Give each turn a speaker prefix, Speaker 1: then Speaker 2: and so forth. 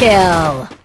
Speaker 1: kill!